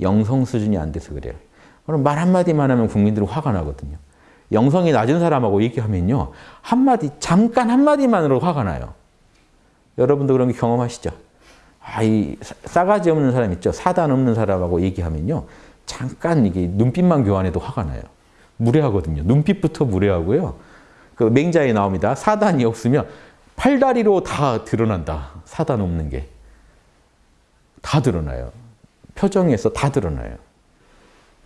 영성 수준이 안 돼서 그래요. 그럼 말 한마디만 하면 국민들은 화가 나거든요. 영성이 낮은 사람하고 얘기하면요. 한마디, 잠깐 한마디만으로 화가 나요. 여러분도 그런 게 경험하시죠? 아, 이 싸가지 없는 사람 있죠? 사단 없는 사람하고 얘기하면요. 잠깐 이게 눈빛만 교환해도 화가 나요. 무례하거든요. 눈빛부터 무례하고요. 그 맹자에 나옵니다. 사단이 없으면 팔다리로 다 드러난다. 사단 없는 게. 다 드러나요. 표정에서 다 드러나요.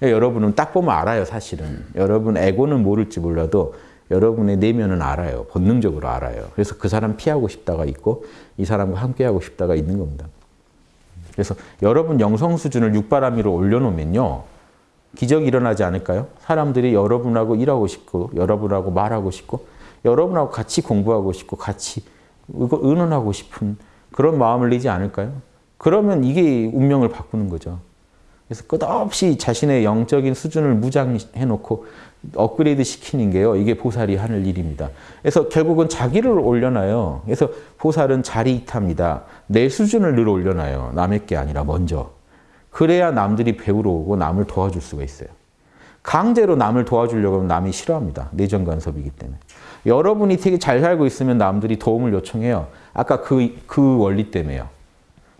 여러분은 딱 보면 알아요, 사실은. 여러분 에고는 모를지 몰라도 여러분의 내면은 알아요. 본능적으로 알아요. 그래서 그 사람 피하고 싶다가 있고 이 사람과 함께하고 싶다가 있는 겁니다. 그래서 여러분 영성 수준을 육바람 위로 올려놓으면요. 기적이 일어나지 않을까요? 사람들이 여러분하고 일하고 싶고 여러분하고 말하고 싶고 여러분하고 같이 공부하고 싶고 같이 의논하고 싶은 그런 마음을 내지 않을까요? 그러면 이게 운명을 바꾸는 거죠. 그래서 끝없이 자신의 영적인 수준을 무장해놓고 업그레이드 시키는 게요. 이게 보살이 하는 일입니다. 그래서 결국은 자기를 올려놔요. 그래서 보살은 자리 이탑니다. 내 수준을 늘 올려놔요. 남의 게 아니라 먼저. 그래야 남들이 배우러 오고 남을 도와줄 수가 있어요. 강제로 남을 도와주려고 하면 남이 싫어합니다. 내정 간섭이기 때문에. 여러분이 되게 잘 살고 있으면 남들이 도움을 요청해요. 아까 그, 그 원리 때문에요.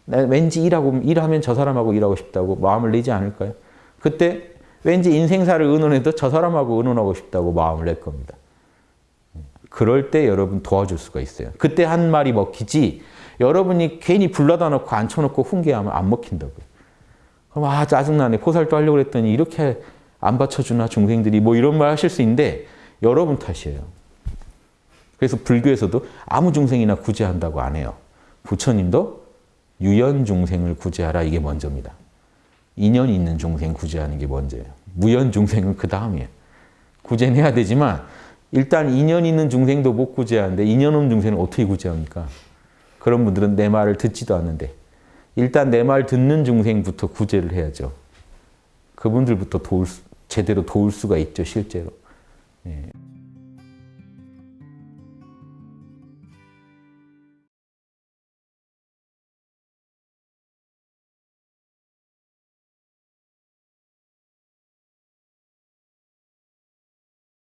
왠지 일하고, 일하면 저 사람하고 일하고 싶다고 마음을 내지 않을까요? 그때 왠지 인생사를 의논해도 저 사람하고 의논하고 싶다고 마음을 낼 겁니다. 그럴 때 여러분 도와줄 수가 있어요. 그때 한 말이 먹히지 여러분이 괜히 불러다 놓고 앉혀놓고 훈계하면 안 먹힌다고요. 그럼 아 짜증나네. 포살도 하려고 했더니 이렇게 안 받쳐주나 중생들이 뭐 이런 말 하실 수 있는데 여러분 탓이에요. 그래서 불교에서도 아무 중생이나 구제한다고 안 해요. 부처님도 유연 중생을 구제하라 이게 먼저입니다. 인연 있는 중생 구제하는 게 먼저예요. 무연 중생은 그 다음이에요. 구제는 해야 되지만 일단 인연 있는 중생도 못 구제하는데 인연 없는 중생은 어떻게 구제합니까? 그런 분들은 내 말을 듣지도 않는데 일단 내 말 듣는 중생부터 구제를 해야죠. 그분들부터 도울 수, 제대로 도울 수가 있죠, 실제로. 예,